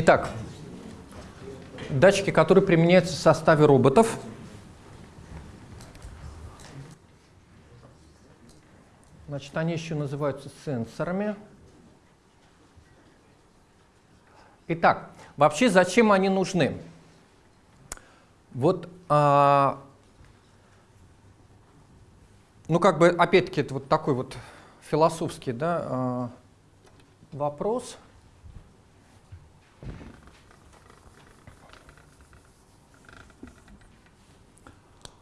Итак, датчики, которые применяются в составе роботов. Значит, они еще называются сенсорами. Итак, вообще зачем они нужны? Вот, а, ну как бы, опять-таки, это вот такой вот философский да, а, вопрос.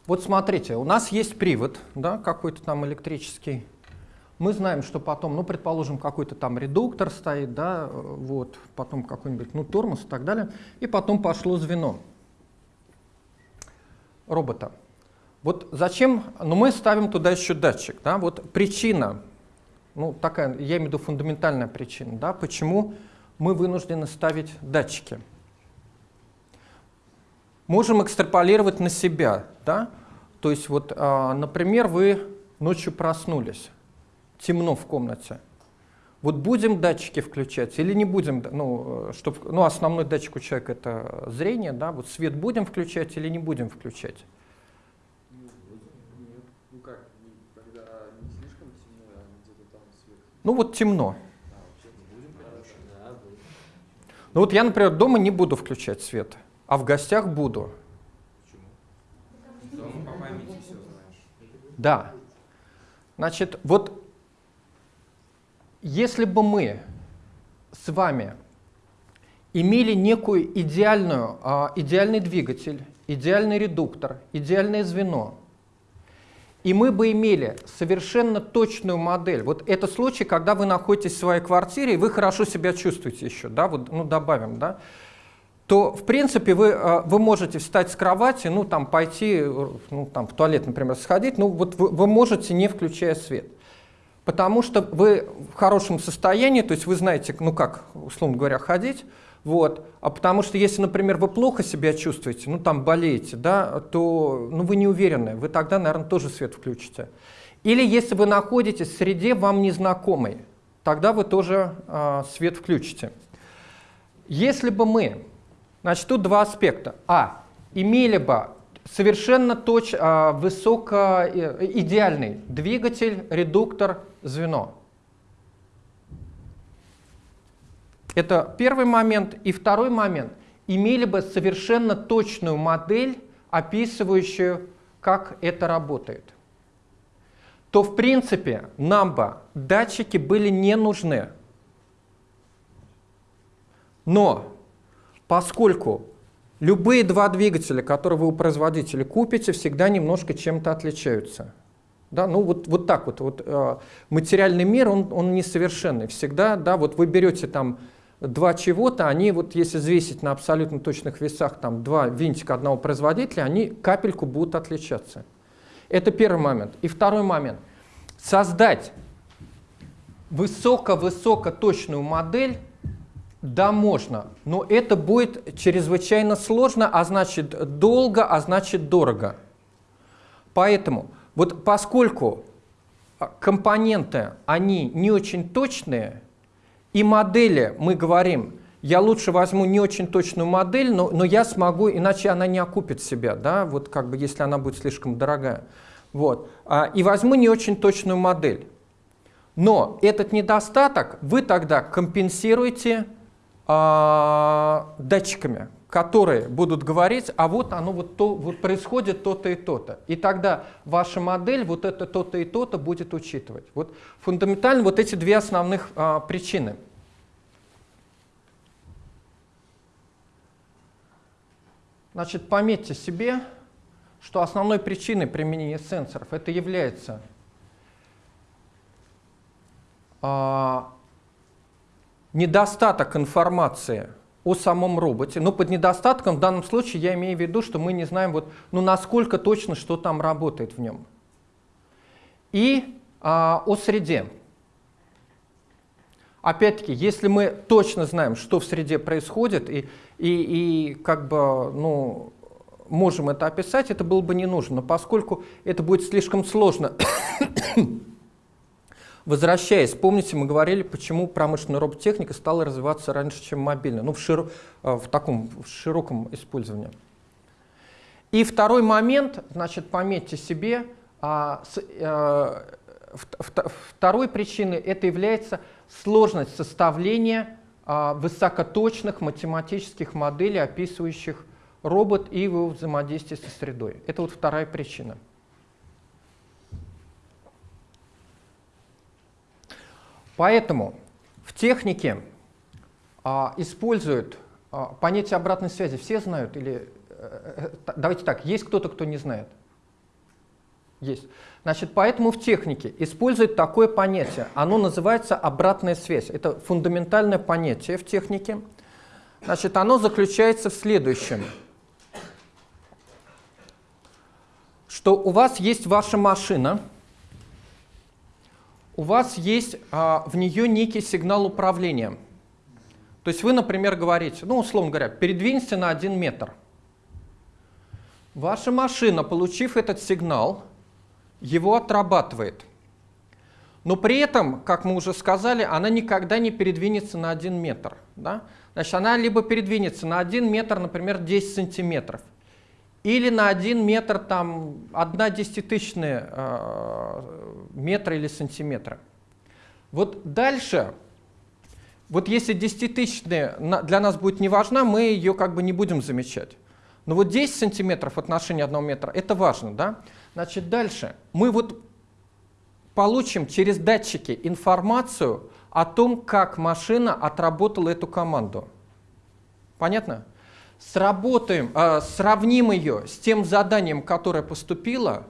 Вот смотрите, у нас есть привод, да, какой-то там электрический. Мы знаем, что потом, ну, предположим, какой-то там редуктор стоит, да, вот, потом какой-нибудь, ну, тормоз и так далее, и потом пошло звено робота. Вот зачем, ну, мы ставим туда еще датчик, да, вот причина, ну, такая, я имею в виду фундаментальная причина, да, почему мы вынуждены ставить датчики. Можем экстраполировать на себя, да, то есть вот, а, например, вы ночью проснулись, темно в комнате. Вот будем датчики включать или не будем, ну, чтоб, ну основной датчик у человека это зрение, да, вот свет будем включать или не будем включать? Ну как, когда не слишком темно, а где-то там свет. Ну вот темно. Ну вот я, например, дома не буду включать свет, а в гостях буду. Дома по памяти все знаешь. Да. Значит, вот если бы мы с вами имели некую идеальную, а, идеальный двигатель, идеальный редуктор, идеальное звено, и мы бы имели совершенно точную модель. Вот это случай, когда вы находитесь в своей квартире, и вы хорошо себя чувствуете еще, да, вот, ну добавим, да, то, в принципе, вы, а, вы можете встать с кровати, ну, там, пойти, ну, там, в туалет, например, сходить, ну, вот вы, вы можете, не включая свет. Потому что вы в хорошем состоянии, то есть вы знаете, ну, как, условно говоря, ходить, вот. А потому что если, например, вы плохо себя чувствуете, ну, там, болеете, да, то, ну, вы не уверены, вы тогда, наверное, тоже свет включите. Или если вы находитесь в среде вам незнакомой, тогда вы тоже э, свет включите. Если бы мы Значит, тут два аспекта. А. Имели бы совершенно точ, а, высоко, э, идеальный двигатель, редуктор, звено. Это первый момент. И второй момент. Имели бы совершенно точную модель, описывающую, как это работает. То, в принципе, нам бы датчики были не нужны. Но поскольку любые два двигателя, которые вы у производителя купите, всегда немножко чем-то отличаются. Да, ну вот, вот так вот, вот э, материальный мир, он, он несовершенный. Всегда, да, вот вы берете там два чего-то, они вот если взвесить на абсолютно точных весах там два винтика одного производителя, они капельку будут отличаться. Это первый момент. И второй момент. Создать высоко-высоко точную модель да, можно, но это будет чрезвычайно сложно, а значит долго, а значит дорого. Поэтому, вот поскольку а, компоненты, они не очень точные, и модели, мы говорим, я лучше возьму не очень точную модель, но, но я смогу, иначе она не окупит себя, да, вот как бы если она будет слишком дорогая. Вот. А, и возьму не очень точную модель. Но этот недостаток вы тогда компенсируете датчиками, которые будут говорить, а вот оно вот, то, вот происходит то-то и то-то. И тогда ваша модель вот это то-то и то-то будет учитывать. Вот фундаментально вот эти две основных а, причины. Значит, пометьте себе, что основной причиной применения сенсоров это является а, недостаток информации о самом роботе. Но под недостатком в данном случае я имею в виду, что мы не знаем, вот, ну, насколько точно, что там работает в нем. И а, о среде. Опять-таки, если мы точно знаем, что в среде происходит, и, и, и как бы, ну, можем это описать, это было бы не нужно. Но поскольку это будет слишком сложно Возвращаясь, помните, мы говорили, почему промышленная робототехника стала развиваться раньше, чем мобильная, ну, в, широ, э, в таком в широком использовании. И второй момент, значит, пометьте себе, а, с, а, второй причиной это является сложность составления а, высокоточных математических моделей, описывающих робот и его взаимодействие со средой. Это вот вторая причина. Поэтому в технике а, используют а, понятие обратной связи. Все знают или э, э, давайте так, есть кто-то, кто не знает? Есть. Значит, поэтому в технике используют такое понятие. Оно называется обратная связь. Это фундаментальное понятие в технике. Значит, оно заключается в следующем. Что у вас есть ваша машина, у вас есть а, в нее некий сигнал управления. То есть вы, например, говорите, ну, условно говоря, передвинься на один метр. Ваша машина, получив этот сигнал, его отрабатывает. Но при этом, как мы уже сказали, она никогда не передвинется на один метр. Да? Значит, она либо передвинется на один метр, например, 10 сантиметров, или на один метр, там, одна десятитысячная э, метра или сантиметра. Вот дальше, вот если десятитысячная для нас будет не важна, мы ее как бы не будем замечать. Но вот 10 сантиметров в отношении одного метра, это важно, да? Значит, дальше. Мы вот получим через датчики информацию о том, как машина отработала эту команду. Понятно? Сработаем, э, сравним ее с тем заданием, которое поступило,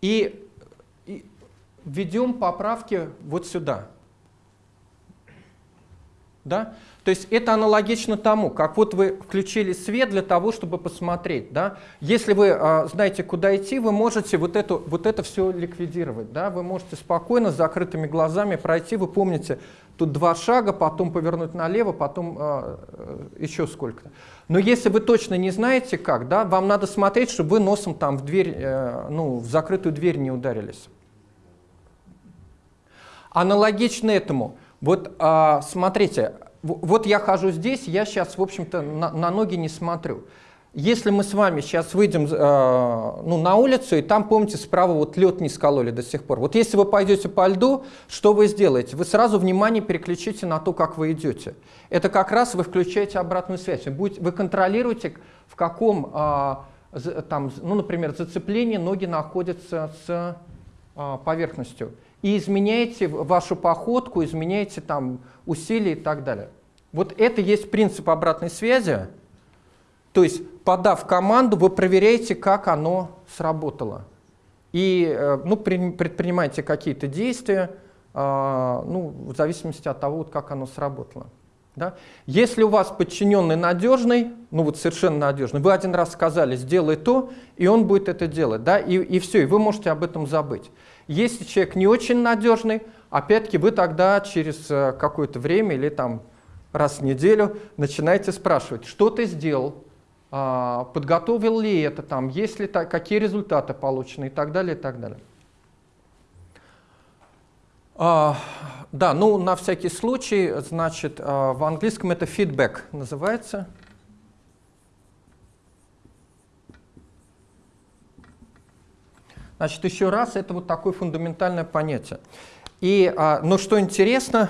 и, и введем поправки вот сюда. Да? То есть это аналогично тому, как вот вы включили свет для того, чтобы посмотреть. Да? Если вы э, знаете, куда идти, вы можете вот, эту, вот это все ликвидировать. Да? Вы можете спокойно, с закрытыми глазами пройти. Вы помните, Тут два шага, потом повернуть налево, потом э, еще сколько-то. Но если вы точно не знаете как, да, вам надо смотреть, чтобы вы носом там в дверь, э, ну, в закрытую дверь не ударились. Аналогично этому, вот э, смотрите, вот я хожу здесь, я сейчас, в общем-то, на, на ноги не смотрю. Если мы с вами сейчас выйдем э, ну, на улицу, и там, помните, справа вот лед не скололи до сих пор. Вот если вы пойдете по льду, что вы сделаете? Вы сразу внимание переключите на то, как вы идете. Это как раз вы включаете обратную связь. Вы, будете, вы контролируете, в каком, э, там, ну, например, зацеплении ноги находятся с э, поверхностью. И изменяете вашу походку, изменяете там усилия и так далее. Вот это есть принцип обратной связи. То есть, подав команду, вы проверяете, как оно сработало. И э, ну, предпринимаете какие-то действия, а, ну, в зависимости от того, вот, как оно сработало. Да? Если у вас подчиненный надежный, ну вот совершенно надежный, вы один раз сказали, сделай то, и он будет это делать, да, и, и все, и вы можете об этом забыть. Если человек не очень надежный, опять-таки вы тогда через э, какое-то время или там раз в неделю начинаете спрашивать, что ты сделал, подготовил ли это, там, есть ли, какие результаты получены и так далее, и так далее. А, да, ну на всякий случай, значит, а, в английском это feedback называется. Значит, еще раз, это вот такое фундаментальное понятие. И, а, но что интересно,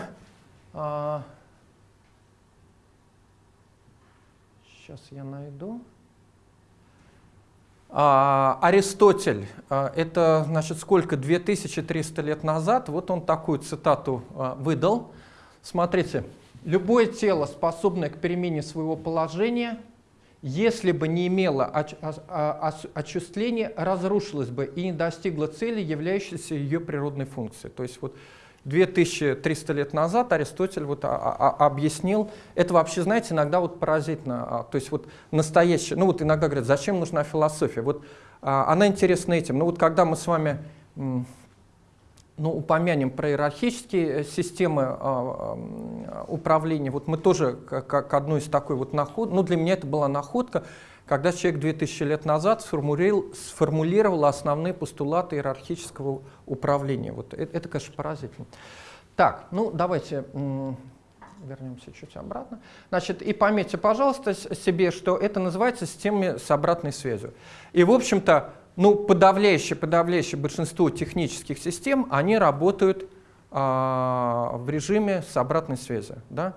а, Сейчас я найду. А, Аристотель, а, это значит сколько, 2300 лет назад, вот он такую цитату а, выдал. Смотрите, любое тело, способное к перемене своего положения, если бы не имело очувствления, разрушилось бы и не достигло цели, являющейся ее природной функцией. То есть вот 2300 лет назад Аристотель вот объяснил, это вообще, знаете, иногда вот поразительно, а, то есть вот настоящее, ну вот иногда говорят, зачем нужна философия, вот а, она интересна этим, ну вот когда мы с вами ну, упомянем про иерархические э, системы а, управления, вот мы тоже как, как одну из такой вот наход, ну для меня это была находка, когда человек 2000 лет назад сформулировал, сформулировал основные постулаты иерархического управления. Вот это, это конечно, поразительно. Так, ну давайте вернемся чуть обратно. Значит, и пометьте, пожалуйста, себе, что это называется системами с обратной связью. И, в общем-то, ну, подавляющее, подавляющее большинство технических систем, они работают а, в режиме с обратной связи. Да?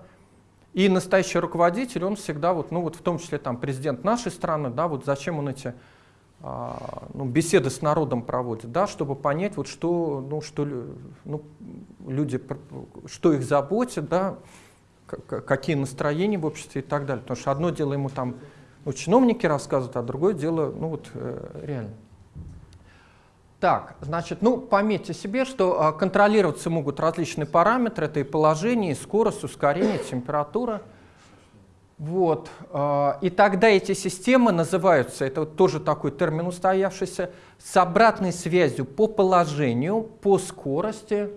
И настоящий руководитель, он всегда, вот, ну, вот в том числе там, президент нашей страны, да, вот зачем он эти а, ну, беседы с народом проводит, да, чтобы понять, вот, что, ну, что ну, люди, что их заботит, да, какие настроения в обществе и так далее. Потому что одно дело ему там ну, чиновники рассказывают, а другое дело ну, вот, э, реально. Так, значит, ну, пометьте себе, что а, контролироваться могут различные параметры, это и положение, и скорость, ускорение, температура. Вот. А, и тогда эти системы называются, это вот тоже такой термин устоявшийся, с обратной связью по положению, по скорости,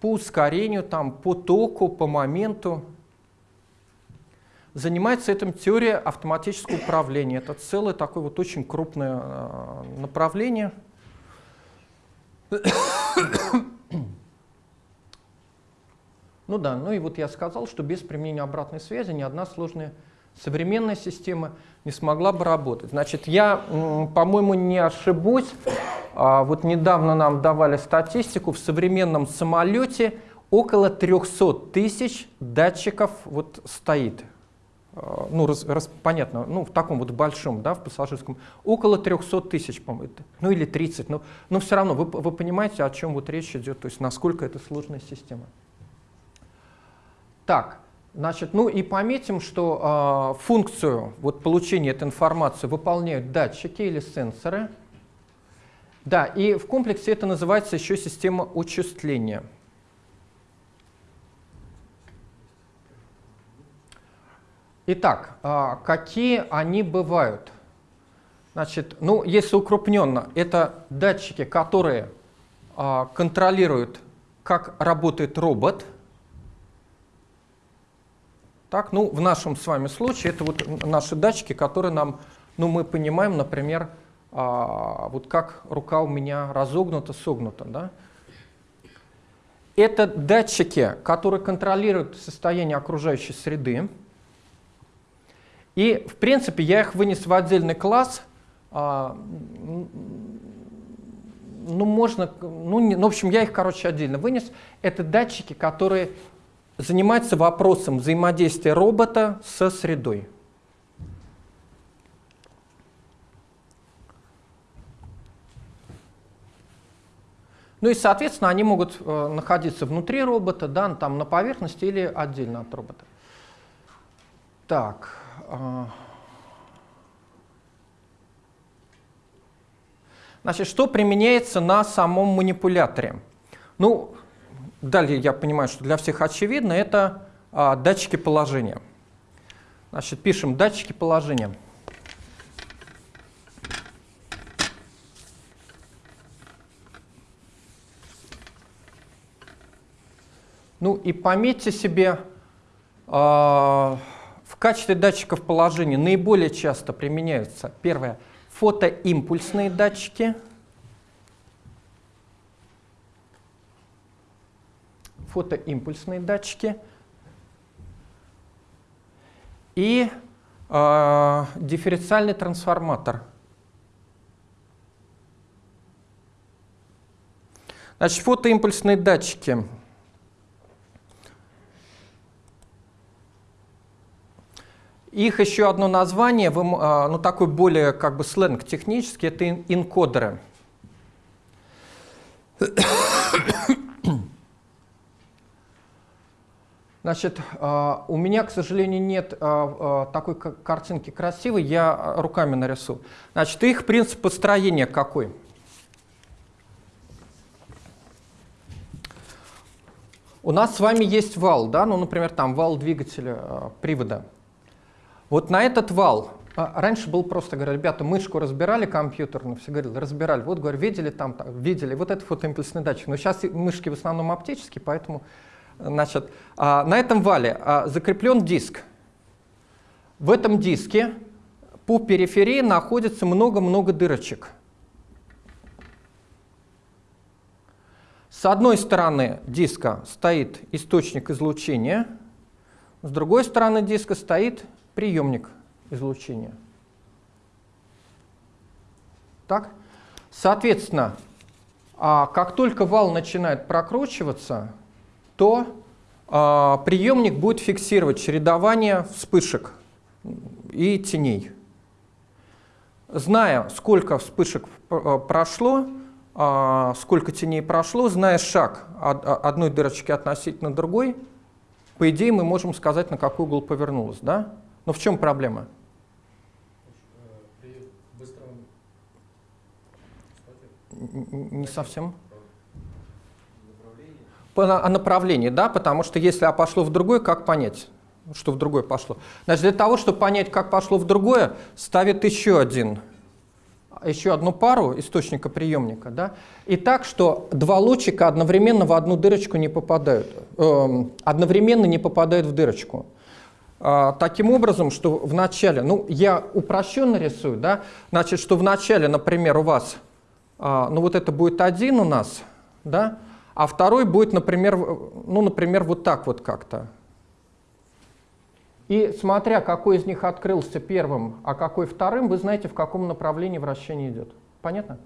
по ускорению, там, по току, по моменту. Занимается этим теория автоматического управления. Это целое такое вот очень крупное а, направление – ну да, ну и вот я сказал, что без применения обратной связи ни одна сложная современная система не смогла бы работать. Значит, я, по-моему, не ошибусь. А, вот недавно нам давали статистику, в современном самолете около 300 тысяч датчиков вот стоит. А, ну, раз, раз, понятно, ну, в таком вот большом, да, в пассажирском, около 300 тысяч, по-моему, ну, или 30, но, но все равно вы, вы понимаете, о чем вот речь идет, то есть насколько это сложная система. Так, значит, ну и пометим, что э, функцию вот получения этой информации выполняют датчики или сенсоры. Да, и в комплексе это называется еще система учисления. Итак, а, какие они бывают? Значит, ну, если укрупненно, это датчики, которые а, контролируют, как работает робот. Так, ну, в нашем с вами случае это вот наши датчики, которые нам, ну, мы понимаем, например, а, вот как рука у меня разогнута, согнута, да? Это датчики, которые контролируют состояние окружающей среды. И, в принципе, я их вынес в отдельный класс. А, ну, можно, ну, не, ну, в общем, я их, короче, отдельно вынес. Это датчики, которые занимаются вопросом взаимодействия робота со средой. Ну и, соответственно, они могут э, находиться внутри робота, да, там на поверхности или отдельно от робота. Так. А. Значит, что применяется на самом манипуляторе? Ну, далее я понимаю, что для всех очевидно, это а, датчики положения. Значит, пишем датчики положения. Ну и пометьте себе, э, качестве датчиков положения наиболее часто применяются, первое, фотоимпульсные датчики, фотоимпульсные датчики. И э, дифференциальный трансформатор. Значит, фотоимпульсные датчики – Их еще одно название, а, ну такой более как бы сленг технический, это инкодеры. Значит, а, у меня, к сожалению, нет а, такой картинки красивой, я руками нарисую. Значит, их принцип построения какой? У нас с вами есть вал, да, ну, например, там вал двигателя привода. Вот на этот вал, а, раньше был просто, говорю, ребята, мышку разбирали компьютерную, все говорили, разбирали, вот, говорю, видели там, там видели, вот это фотоимпульсный датчик. Но сейчас мышки в основном оптические, поэтому, значит, а, на этом вале а, закреплен диск. В этом диске по периферии находится много-много дырочек. С одной стороны диска стоит источник излучения, с другой стороны диска стоит приемник излучения. Так? Соответственно, а, как только вал начинает прокручиваться, то а, приемник будет фиксировать чередование вспышек и теней. Зная, сколько вспышек э, прошло, а, сколько теней прошло, зная шаг одной дырочки относительно другой, по идее мы можем сказать, на какой угол повернулась. Да? Но в чем проблема? Не совсем. По, о направлении, да, потому что если а пошло в другое, как понять? что в другое пошло. Значит, для того, чтобы понять, как пошло в другое, ставит еще один еще одну пару источника приемника, да, и так, что два лучика одновременно в одну дырочку не попадают, э, одновременно не попадают в дырочку. Э, таким образом, что в начале, ну, я упрощенно рисую, да, значит, что в начале, например, у вас, э, ну, вот это будет один у нас, да, а второй будет, например, ну, например, вот так вот как-то, и смотря, какой из них открылся первым, а какой вторым, вы знаете, в каком направлении вращение идет. Понятно?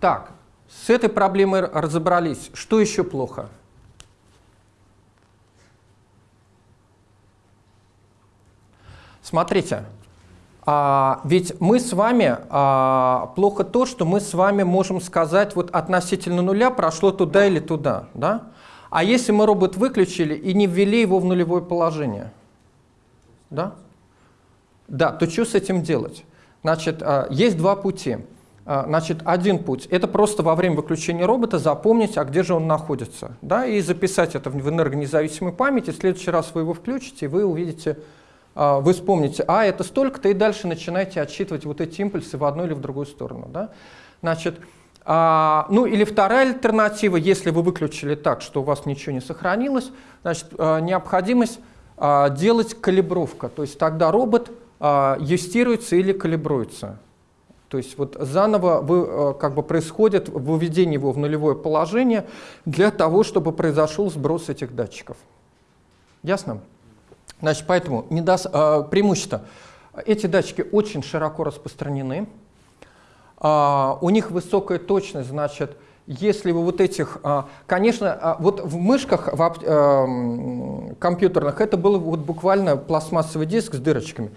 Так, с этой проблемой разобрались. Что еще плохо? Смотрите, а, ведь мы с вами, а, плохо то, что мы с вами можем сказать, вот относительно нуля прошло туда или туда. Да? А если мы робот выключили и не ввели его в нулевое положение? Да? Да, то что с этим делать? Значит, а, есть два пути. А, значит, один путь – это просто во время выключения робота запомнить, а где же он находится, да, и записать это в энергонезависимой памяти. В следующий раз вы его включите, и вы увидите, вы вспомните, а, это столько-то, и дальше начинаете отсчитывать вот эти импульсы в одну или в другую сторону. Да? Значит, а, ну или вторая альтернатива, если вы выключили так, что у вас ничего не сохранилось, значит, а, необходимость а, делать калибровка. То есть тогда робот а, юстируется или калибруется. То есть вот заново вы, а, как бы происходит выведение его в нулевое положение для того, чтобы произошел сброс этих датчиков. Ясно? Значит, поэтому недос... а, преимущество. Эти датчики очень широко распространены. А, у них высокая точность, значит, если вы вот этих, а, конечно, вот в мышках в компьютерных это был вот буквально пластмассовый диск с дырочками.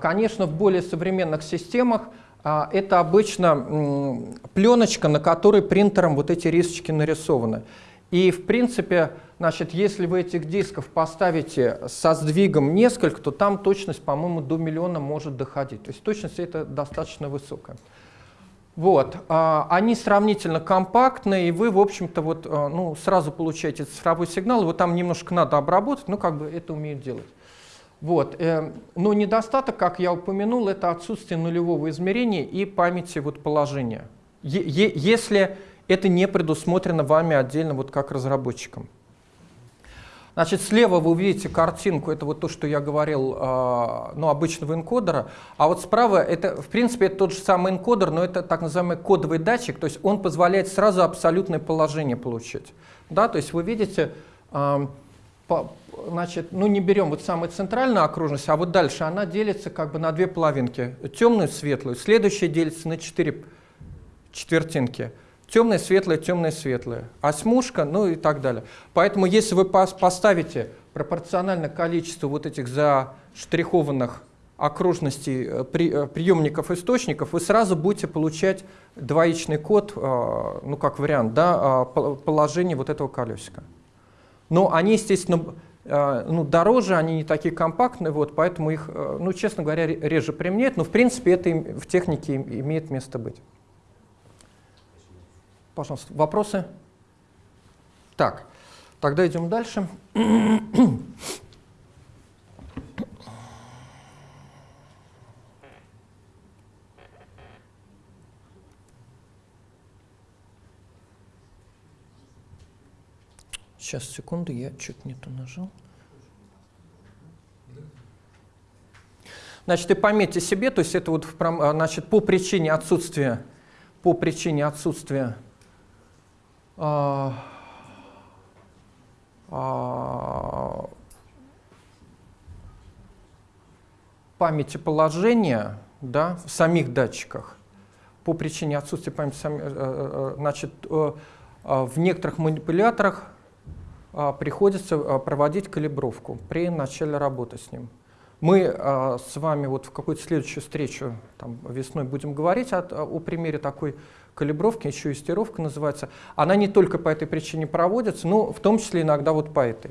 Конечно, в более современных системах это обычно пленочка, на которой принтером вот эти рисочки нарисованы. И в принципе, значит, если вы этих дисков поставите со сдвигом несколько, то там точность, по-моему, до миллиона может доходить. То есть точность это достаточно высокая. Вот, а, они сравнительно компактные, и вы, в общем-то, вот, а, ну, сразу получаете цифровой сигнал, его там немножко надо обработать, ну, как бы это умеют делать. Вот, э, но недостаток, как я упомянул, это отсутствие нулевого измерения и памяти вот, положения. Е если это не предусмотрено вами отдельно вот как разработчиком. Значит, слева вы увидите картинку, это вот то, что я говорил, э, ну, обычного энкодера, а вот справа, это, в принципе, это тот же самый энкодер, но это так называемый кодовый датчик, то есть он позволяет сразу абсолютное положение получить. Да, то есть вы видите, по, значит, ну, не берем вот самую центральную окружность, а вот дальше она делится как бы на две половинки, темную светлую, следующая делится на четыре четвертинки темное, светлое, темное, светлое, осьмушка, ну и так далее. Поэтому если вы поставите пропорционально количество вот этих заштрихованных окружностей э, при, э, приемников источников, вы сразу будете получать двоичный код, э, ну как вариант, да, положения вот этого колесика. Но они, естественно, ну, дороже, они не такие компактные, вот, поэтому их, ну, честно говоря, реже применяют, но в принципе это в технике имеет место быть. Пожалуйста, вопросы? Так, тогда идем дальше. Сейчас, секунду, я что-то не то нажал. Значит, и пометьте себе, то есть это вот а, значит, по причине отсутствия, по причине отсутствия а, а, памяти положения да, в самих датчиках, по причине отсутствия памяти, э, э, э, значит, в некоторых манипуляторах приходится проводить калибровку при начале работы с ним. Мы с вами вот в какую-то следующую встречу там, весной будем говорить о, о примере такой калибровки, еще и стировка называется. Она не только по этой причине проводится, но в том числе иногда вот по этой.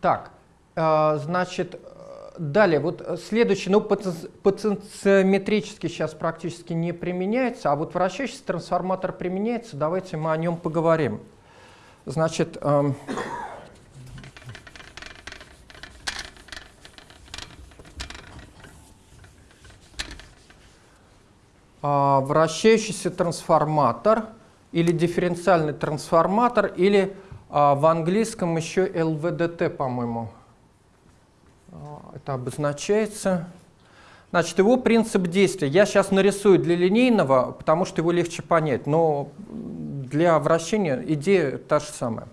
Так, а, значит, э, далее, вот э, следующий, ну, потен- потенциометрически сейчас практически не применяется, а вот вращающийся трансформатор применяется, давайте мы о нем поговорим. Значит, вращающийся трансформатор или дифференциальный трансформатор, или а, в английском еще LVDT, по-моему, а, это обозначается. Значит, его принцип действия. Я сейчас нарисую для линейного, потому что его легче понять, но для вращения идея та же самая.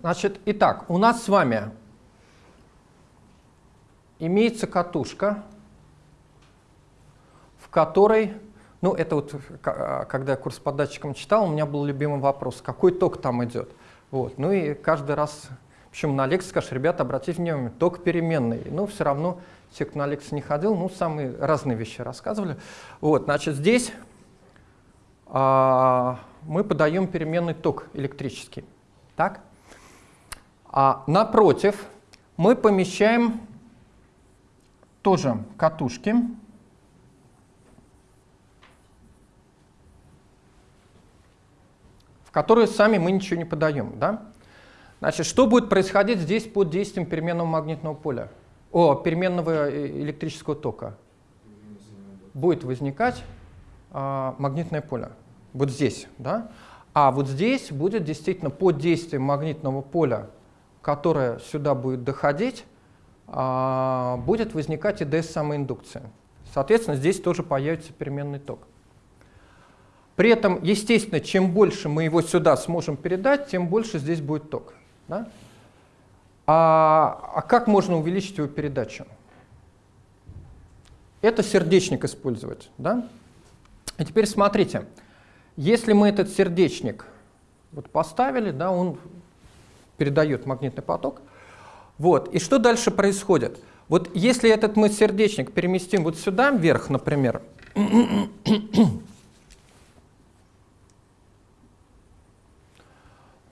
Значит, итак, у нас с вами имеется катушка, которой, ну это вот когда я курс по датчикам читал, у меня был любимый вопрос, какой ток там идет. Вот. Ну и каждый раз, причем на лекции скажешь, ребята, обратите внимание, ток переменный. Ну все равно, те, кто на лекции не ходил, ну самые разные вещи рассказывали. Вот, значит, здесь а, мы подаем переменный ток электрический. Так? А напротив мы помещаем тоже катушки. Которые сами мы ничего не подаем. Да? Значит, что будет происходить здесь под действием переменного магнитного поля? О, переменного э, электрического тока. Будет возникать а, магнитное поле. Вот здесь. Да? А вот здесь будет действительно под действием магнитного поля, которое сюда будет доходить, а, будет возникать ИДС самоиндукция. Соответственно, здесь тоже появится переменный ток. При этом, естественно, чем больше мы его сюда сможем передать, тем больше здесь будет ток. Да? А, а как можно увеличить его передачу? Это сердечник использовать. Да? И теперь смотрите, если мы этот сердечник вот поставили, да, он передает магнитный поток, вот, и что дальше происходит? Вот если этот мы сердечник переместим вот сюда вверх, например,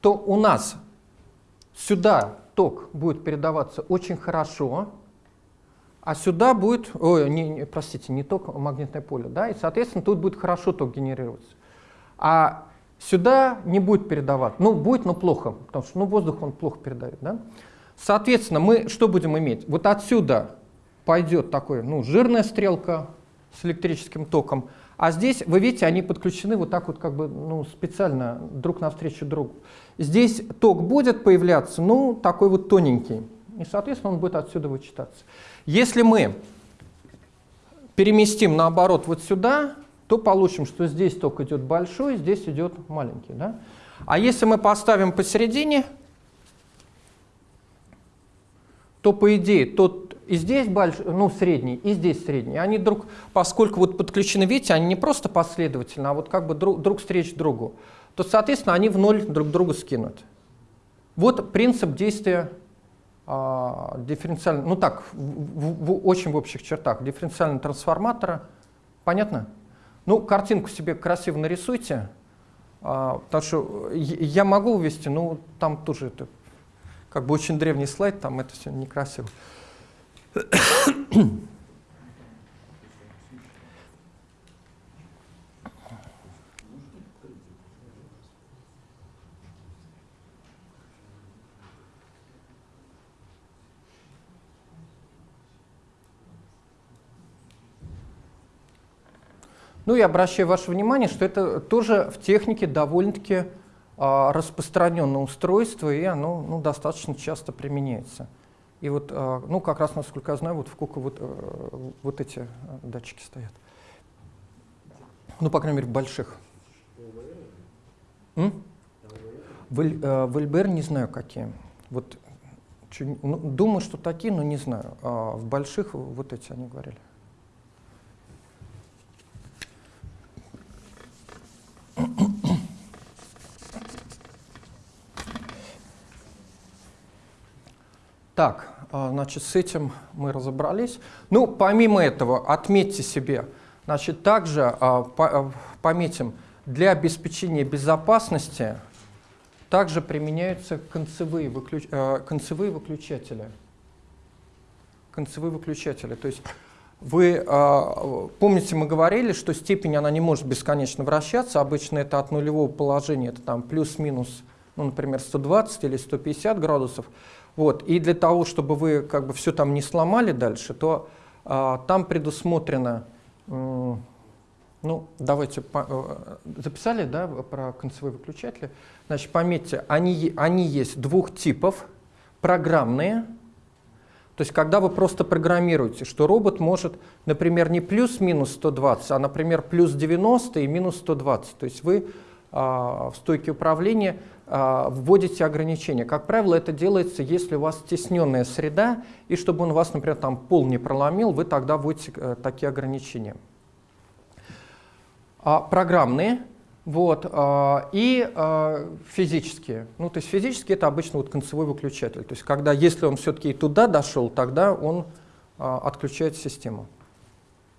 то у нас сюда ток будет передаваться очень хорошо, а сюда будет, ой, не, не, простите, не ток, а магнитное поле, да, и, соответственно, тут будет хорошо ток генерироваться. А сюда не будет передаваться, ну, будет, но плохо, потому что, ну, воздух он плохо передает, да. Соответственно, мы что будем иметь? Вот отсюда пойдет такой, ну, жирная стрелка с электрическим током, а здесь, вы видите, они подключены вот так вот как бы ну, специально друг навстречу другу. Здесь ток будет появляться, ну, такой вот тоненький. И, соответственно, он будет отсюда вычитаться. Если мы переместим наоборот вот сюда, то получим, что здесь ток идет большой, здесь идет маленький. Да? А если мы поставим посередине, то по идее тот и здесь большой, ну, средний, и здесь средний. Они друг, поскольку вот подключены, видите, они не просто последовательно, а вот как бы друг, друг встреч другу, то, соответственно, они в ноль друг друга скинут. Вот принцип действия а, дифференциального, ну так, в, в, в, очень в общих чертах, дифференциального трансформатора. Понятно? Ну, картинку себе красиво нарисуйте, а, потому что я могу вывести, но там тоже это как бы очень древний слайд, там это все некрасиво. Ну и обращаю ваше внимание, что это тоже в технике довольно-таки а, распространенное устройство, и оно ну, достаточно часто применяется. И вот, э, ну, как раз, насколько я знаю, вот в Куку вот, э, вот эти э, датчики стоят. Ну, по крайней мере, больших. М? В, э, в ЛБР не знаю какие. Вот, ну, думаю, что такие, но не знаю. А в больших вот эти они говорили. Так, а, значит, с этим мы разобрались. Ну, помимо этого, отметьте себе, значит, также а, а, пометим, для обеспечения безопасности также применяются концевые, выключ- концевые выключатели. Концевые выключатели. То есть вы помните, мы говорили, что степень она не может бесконечно вращаться. Обычно это от нулевого положения, это там плюс-минус, ну, например, 120 или 150 градусов. Вот. И для того, чтобы вы как бы все там не сломали дальше, то э, там предусмотрено ну, давайте, э, записали, да, про концевые выключатели. Значит, пометьте, они, они есть двух типов. Программные, то есть когда вы просто программируете, что робот может, например, не плюс-минус 120, а, например, плюс 90 и минус 120. То есть вы а, в стойке управления а, вводите ограничения. Как правило, это делается, если у вас стесненная среда, и чтобы он вас, например, там пол не проломил, вы тогда вводите э, такие ограничения а, программные, вот, а, и а, физические. Ну, то есть физические это обычно вот концевой выключатель. То есть когда, если он все-таки туда дошел, тогда он а, отключает систему,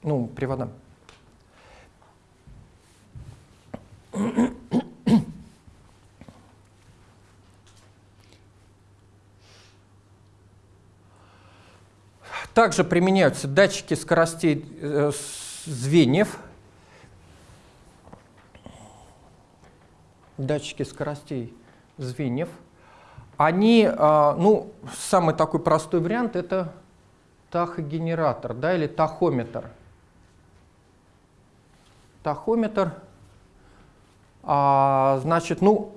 ну, привода. Также применяются датчики скоростей э, звеньев, датчики скоростей звеньев. Они, а, ну, самый такой простой вариант это тахогенератор, да, или тахометр. Тахометр, а, значит, ну,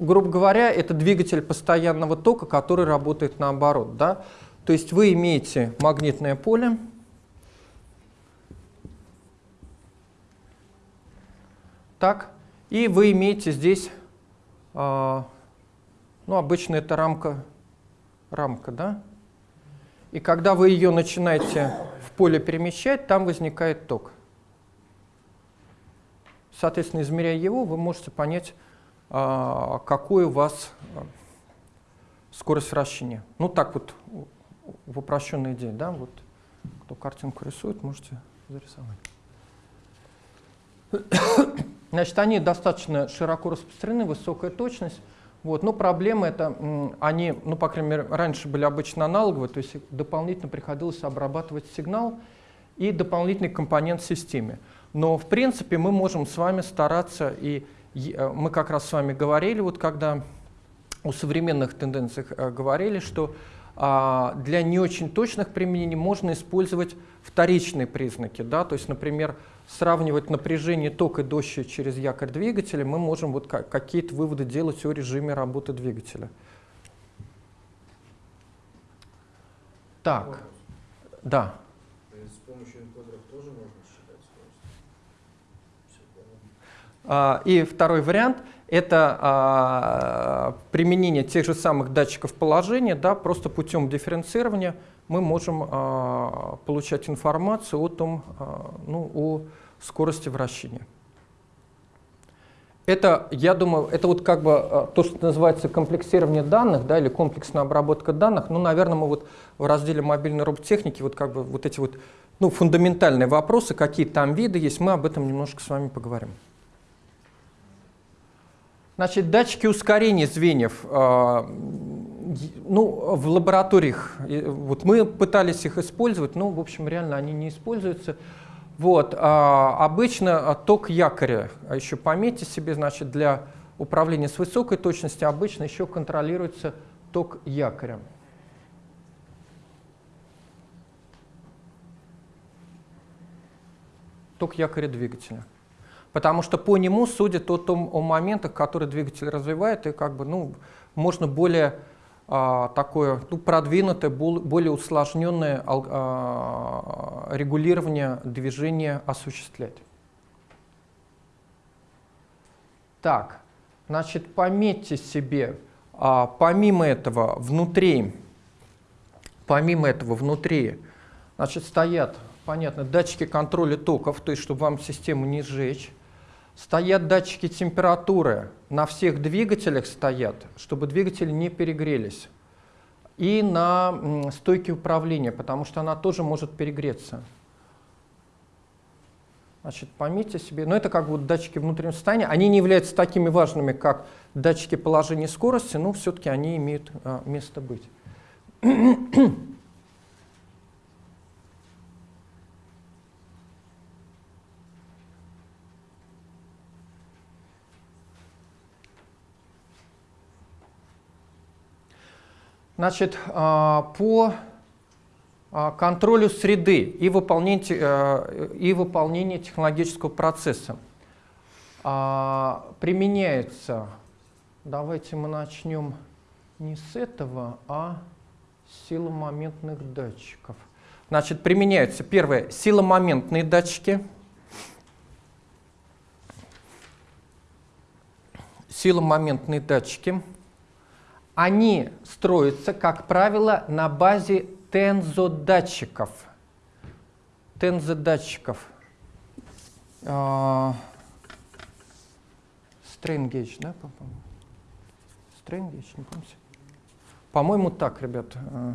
грубо говоря, это двигатель постоянного тока, который работает наоборот, да. То есть вы имеете магнитное поле, так, и вы имеете здесь, а, ну, обычно это рамка, рамка, да? И когда вы ее начинаете в поле перемещать, там возникает ток. Соответственно, измеряя его, вы можете понять, а, какой у вас а, скорость вращения. Ну, так вот, в упрощенной идее, да, вот, кто картинку рисует, можете зарисовать. Значит, они достаточно широко распространены, высокая точность. Вот. Но проблема это, они, ну, по крайней мере, раньше были обычно аналоговые, то есть дополнительно приходилось обрабатывать сигнал и дополнительный компонент в системе. Но, в принципе, мы можем с вами стараться, и э, мы как раз с вами говорили, вот когда о современных тенденциях э, говорили, что для не очень точных применений можно использовать вторичные признаки. Да? То есть, например, сравнивать напряжение тока и дождя через якорь двигателя, мы можем вот ка- какие-то выводы делать о режиме работы двигателя. Так, Вопрос. да. То есть с помощью энкодеров тоже можно считать скорость? А, И второй вариант – это а, применение тех же самых датчиков положения, да, просто путем дифференцирования мы можем а, получать информацию о том, а, ну, о скорости вращения. Это, я думаю, это вот как бы а, то, что называется комплексирование данных, да, или комплексная обработка данных. Ну, наверное, мы вот в разделе мобильной роботехники вот как бы вот эти вот ну, фундаментальные вопросы, какие там виды есть, мы об этом немножко с вами поговорим. Значит, датчики ускорения звеньев, а, ну, в лабораториях, вот мы пытались их использовать, но, в общем, реально они не используются. Вот, а, обычно ток якоря, а еще пометьте себе, значит, для управления с высокой точностью обычно еще контролируется ток якоря. Ток якоря двигателя. Потому что по нему судят о том о моментах, которые двигатель развивает, и как бы, ну, можно более а, такое ну, продвинутое, бол- более усложненное а, регулирование движения осуществлять. Так, значит, пометьте себе, а, помимо этого внутри, помимо этого внутри, значит, стоят, понятно, датчики контроля токов, то есть, чтобы вам систему не сжечь. Стоят датчики температуры, на всех двигателях стоят, чтобы двигатели не перегрелись. И на стойке управления, потому что она тоже может перегреться. Значит, пометьте себе, но это как вот датчики внутреннего состояния, они не являются такими важными, как датчики положения скорости, но все-таки они имеют а, место быть. Значит, а, по а, контролю среды и выполнению, э, и выполнению технологического процесса. А, применяется, давайте мы начнем не с этого, а с силомоментных датчиков. Значит, применяются, первое, силомоментные датчики, силомоментные датчики – они строятся, как правило, на базе тензодатчиков. Тензодатчиков. Strain gauge, да, по-моему? Gauge, не помните? По-моему, так, ребят. А.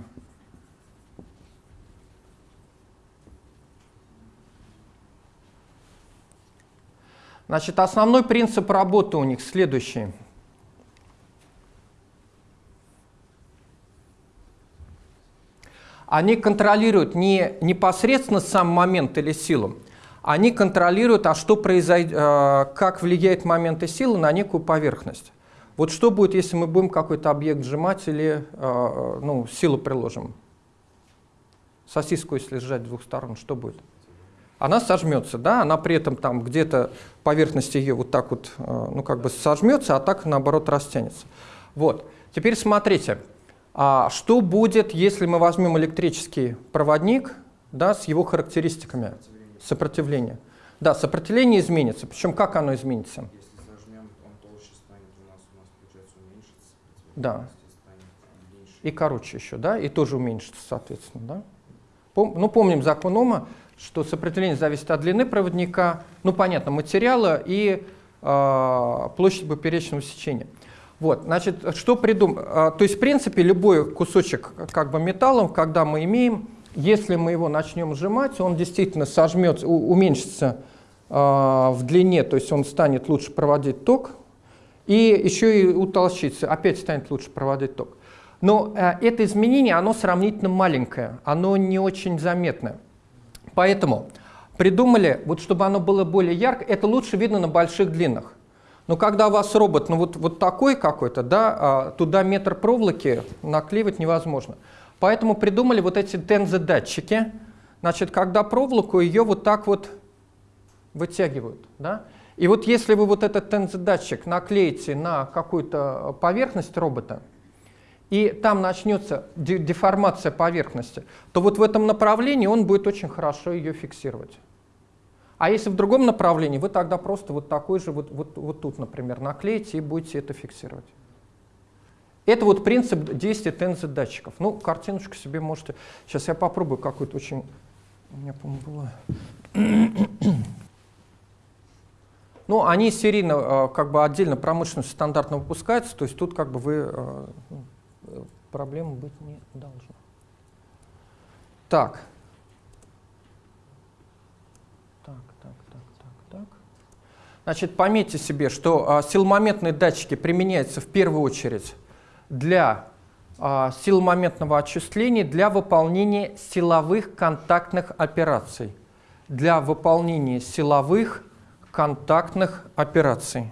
Значит, основной принцип работы у них следующий – они контролируют не непосредственно сам момент или силу, они контролируют, а что произойдет, э, как влияет момент и сила на некую поверхность. Вот что будет, если мы будем какой-то объект сжимать или э, ну, силу приложим? Сосиску, если сжать с двух сторон, что будет? Она сожмется, да, она при этом там где-то поверхность ее вот так вот, э, ну как бы сожмется, а так наоборот растянется. Вот. Теперь смотрите, а что будет, если мы возьмем электрический проводник да, с его характеристиками сопротивления? Да, сопротивление изменится. Причем как оно изменится? Если зажмем, он толще станет у нас, у нас получается уменьшится. Да. Меньше. И короче еще, да, и тоже уменьшится, соответственно, да. Пом ну, помним закон Ома, что сопротивление зависит от длины проводника, ну, понятно, материала и э, площади поперечного сечения. Вот, значит, что придум... То есть, в принципе, любой кусочек как бы металла, когда мы имеем, если мы его начнем сжимать, он действительно сожмется, уменьшится э, в длине, то есть он станет лучше проводить ток, и еще и утолщится, опять станет лучше проводить ток. Но э, это изменение, оно сравнительно маленькое, оно не очень заметное. Поэтому придумали, вот чтобы оно было более ярко, это лучше видно на больших длинах. Но когда у вас робот, ну вот, вот такой какой-то, да, а туда метр проволоки наклеивать невозможно. Поэтому придумали вот эти тензодатчики. Значит, когда проволоку ее вот так вот вытягивают, да. И вот если вы вот этот тензодатчик наклеите на какую-то поверхность робота, и там начнется деформация поверхности, то вот в этом направлении он будет очень хорошо ее фиксировать. А если в другом направлении, вы тогда просто вот такой же, вот, вот, вот тут, например, наклеите и будете это фиксировать. Это вот принцип действия тензо-датчиков. Ну, картиночку себе можете... Сейчас я попробую какую-то очень... У меня, по-моему, была... Ну, они серийно, э, как бы отдельно промышленность стандартно выпускаются, то есть тут как бы вы... Э, ну, проблем быть не должно. Так. Значит, пометьте себе, что а, силомоментные датчики применяются в первую очередь для а, силомоментного отчисления для выполнения силовых контактных операций. Для выполнения силовых контактных операций.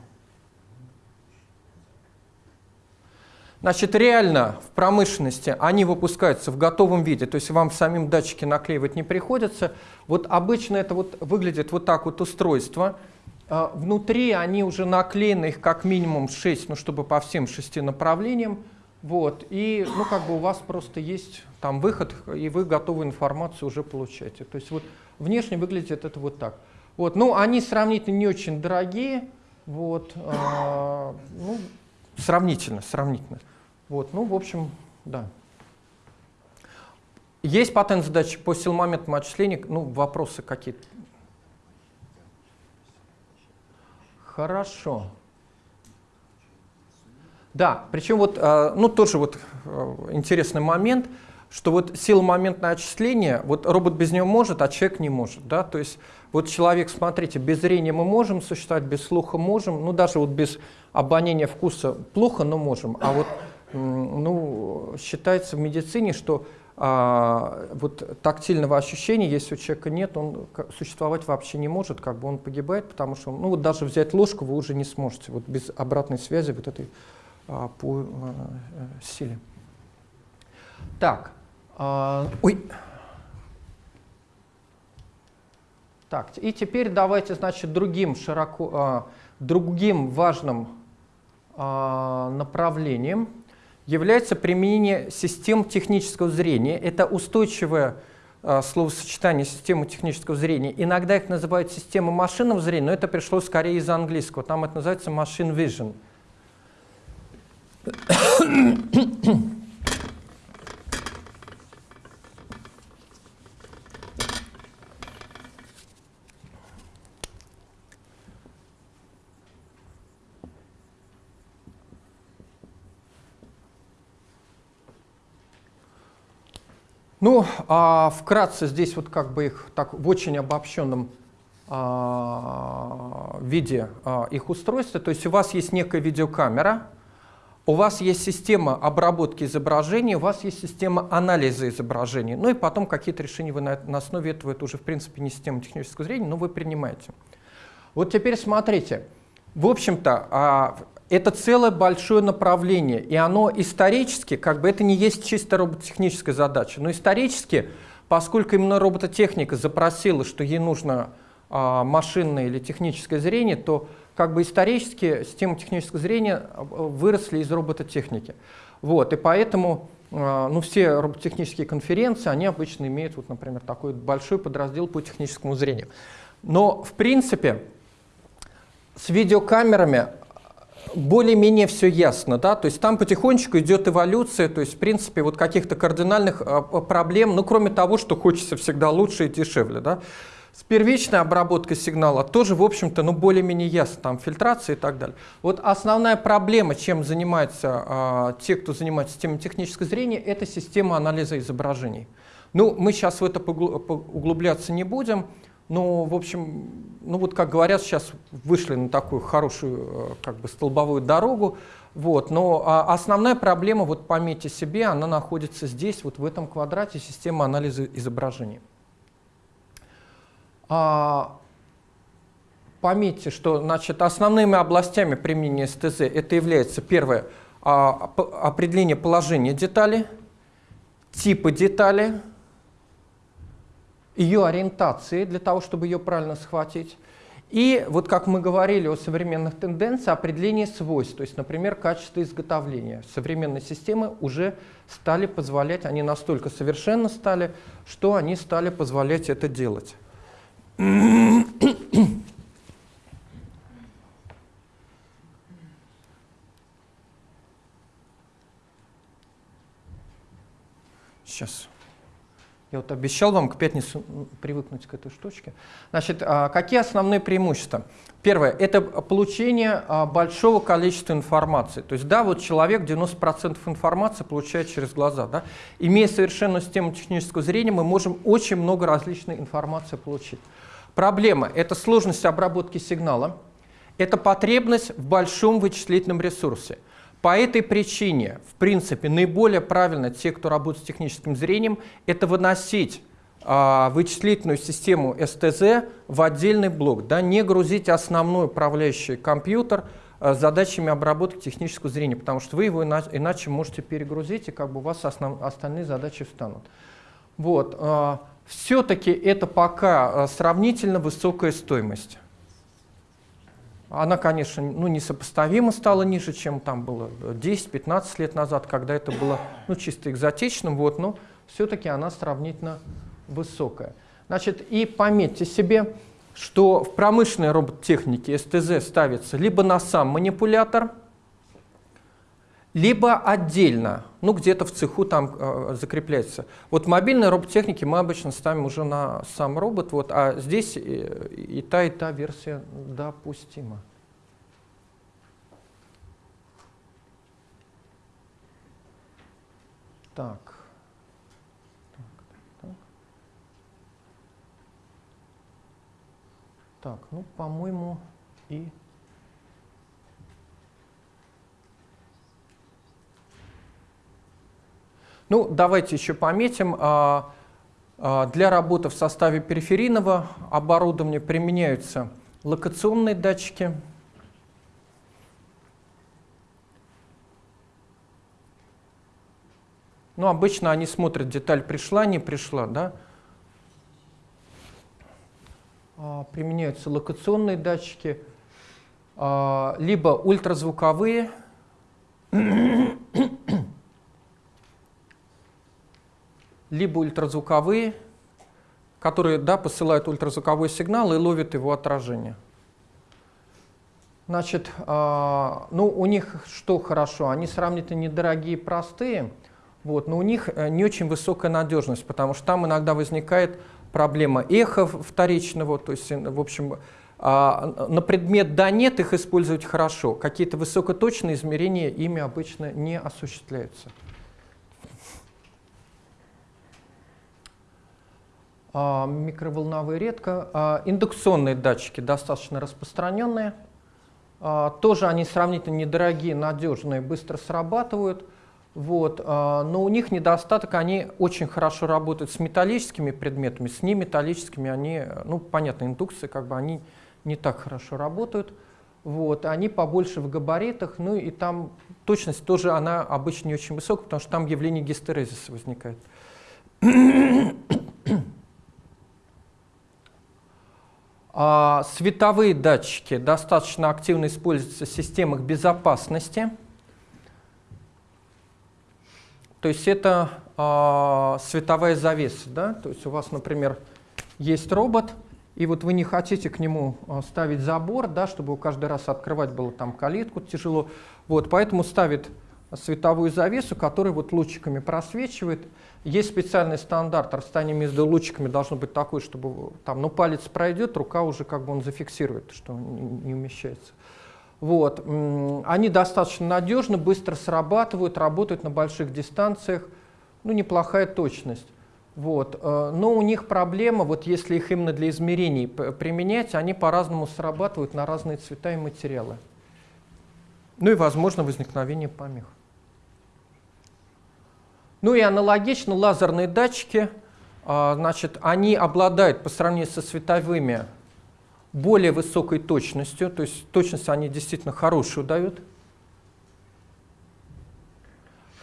Значит, реально в промышленности они выпускаются в готовом виде, то есть вам самим датчики наклеивать не приходится. Вот обычно это вот выглядит вот так вот устройство – внутри они уже наклеены, их как минимум 6, ну, чтобы по всем шести направлениям. Вот, и, ну, как бы у вас просто есть там выход, и вы готовую информацию уже получаете. То есть вот внешне выглядит это вот так. Вот, ну, они сравнительно не очень дорогие, вот, а, ну, сравнительно, сравнительно. Вот, ну, в общем, да. Есть патент задачи по силомоментному отчислению, ну, вопросы какие-то? Хорошо. Да, причем вот, э, ну, тоже вот э, интересный момент, что вот сила моментное отчисление, вот робот без него может, а человек не может, да, то есть вот человек, смотрите, без зрения мы можем существовать, без слуха можем, ну, даже вот без обоняния вкуса плохо, но можем, а вот, ну, считается в медицине, что а, вот тактильного ощущения, если у человека нет, он существовать вообще не может, как бы он погибает, потому что, ну, вот даже взять ложку вы уже не сможете, вот без обратной связи вот этой а, по а, силе. Так, а, ой. Так, и теперь давайте, значит, другим широко, а, другим важным а, направлением является применение систем технического зрения. Это устойчивое а, словосочетание системы технического зрения. Иногда их называют системой машинного зрения, но это пришло скорее из английского. Там это называется machine vision. Ну, а вкратце здесь вот как бы их так в очень обобщенном а, виде а, их устройства. То есть у вас есть некая видеокамера, у вас есть система обработки изображений, у вас есть система анализа изображений, ну и потом какие-то решения вы на, на основе этого, это уже в принципе не система технического зрения, но вы принимаете. Вот теперь смотрите, в общем-то, а, это целое большое направление, и оно исторически, как бы это не есть чисто робототехническая задача, но исторически, поскольку именно робототехника запросила, что ей нужно а, машинное или техническое зрение, то как бы исторически системы технического зрения э, выросли из робототехники. Вот, и поэтому э, ну, все робототехнические конференции, они обычно имеют, вот, например, такой большой подраздел по техническому зрению. Но, в принципе, с видеокамерами более-менее все ясно, да, то есть там потихонечку идет эволюция, то есть, в принципе, вот каких-то кардинальных э, проблем, ну, кроме того, что хочется всегда лучше и дешевле, да, с первичной обработкой сигнала тоже, в общем-то, ну, более-менее ясно, там фильтрация и так далее. Вот основная проблема, чем занимаются а, те, кто занимается системой технического зрения, это система анализа изображений. Ну, мы сейчас в это углубляться не будем, но, в общем, ну вот, как говорят, сейчас вышли на такую хорошую, э, как бы, столбовую дорогу, вот, но а, основная проблема, вот пометьте себе, она находится здесь, вот в этом квадрате системы анализа изображений. А, пометьте, что значит, основными областями применения СТЗ это является первое а, определение положения детали, типа детали, ее ориентации для того, чтобы ее правильно схватить. И вот как мы говорили о современных тенденциях, определение свойств, то есть, например, качество изготовления. Современные системы уже стали позволять, они настолько совершенно стали, что они стали позволять это делать. Сейчас. Я вот обещал вам к пятницу привыкнуть к этой штучке. Значит, а, какие основные преимущества? Первое – это получение а, большого количества информации. То есть, да, вот человек 90% информации получает через глаза. Да? Имея совершенную систему технического зрения, мы можем очень много различной информации получить. Проблема – это сложность обработки сигнала, это потребность в большом вычислительном ресурсе. По этой причине, в принципе, наиболее правильно те, кто работает с техническим зрением, это выносить а, вычислительную систему СТЗ в отдельный блок, да, не грузить основной управляющий компьютер а, задачами обработки технического зрения, потому что вы его иначе, иначе можете перегрузить, и как бы у вас основ, остальные задачи встанут. Вот. А, все-таки это пока э, сравнительно высокая стоимость. Она, конечно, ну, несопоставимо стала ниже, чем там было 10-15 лет назад, когда это было ну, чисто экзотичным, вот, но все-таки она сравнительно высокая. Значит, и пометьте себе, что в промышленной робототехнике СТЗ ставится либо на сам манипулятор, либо отдельно, ну где-то в цеху там э, закрепляется. Вот мобильной робототехнике мы обычно ставим уже на сам робот, вот, а здесь и, и та, и та версия допустима. Так. Так, так. Так, ну, по-моему, и... Ну, давайте еще пометим. а, а, Для работы в составе периферийного оборудования применяются локационные датчики. Ну, обычно они смотрят, деталь пришла, не пришла, да? А, Применяются локационные датчики, либо ультразвуковые, либо ультразвуковые, которые да, посылают ультразвуковой сигнал и ловят его отражение. Значит, а, ну у них что хорошо, они сравнительно недорогие, простые, вот, но у них э, не очень высокая надежность, потому что там иногда возникает проблема эхо вторичного, то есть, в общем, а, на предмет да нет их использовать хорошо, какие-то высокоточные измерения ими обычно не осуществляются. Микроволновые редко. А, индукционные датчики достаточно распространенные. А, тоже они сравнительно недорогие, надежные, быстро срабатывают. Вот. Но у них недостаток, они очень хорошо работают с металлическими предметами, с неметаллическими они, ну, понятно, индукции, как бы они не так хорошо работают. Вот. Они побольше в габаритах, ну и там точность тоже, она обычно не очень высокая, потому что там явление гистерезиса возникает. А, световые датчики достаточно активно используются в системах безопасности. То есть это а, световая завеса. Да? То есть у вас, например, есть робот, и вот вы не хотите к нему а, ставить забор, да, чтобы каждый раз открывать было там калитку тяжело. Вот, поэтому ставит световую завесу, которая вот лучиками просвечивает. Есть специальный стандарт, расстояние между лучиками должно быть такое, чтобы там, ну, палец пройдет, рука уже как бы он зафиксирует, что не умещается. Вот. Они достаточно надежны, быстро срабатывают, работают на больших дистанциях, ну, неплохая точность. Вот. Э, но у них проблема, вот если их именно для измерений применять, они по-разному срабатывают на разные цвета и материалы. Ну и возможно возникновение помех. Ну и аналогично лазерные датчики, а, значит, они обладают по сравнению со световыми более высокой точностью, то есть точность они действительно хорошую дают.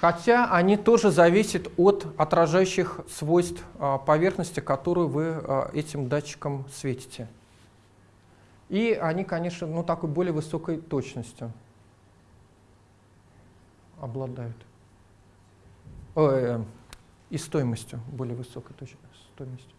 Хотя они тоже зависят от отражающих свойств а, поверхности, которую вы а, этим датчиком светите. И они, конечно, ну, такой более высокой точностью обладают э, и стоимостью, более высокой точно стоимостью.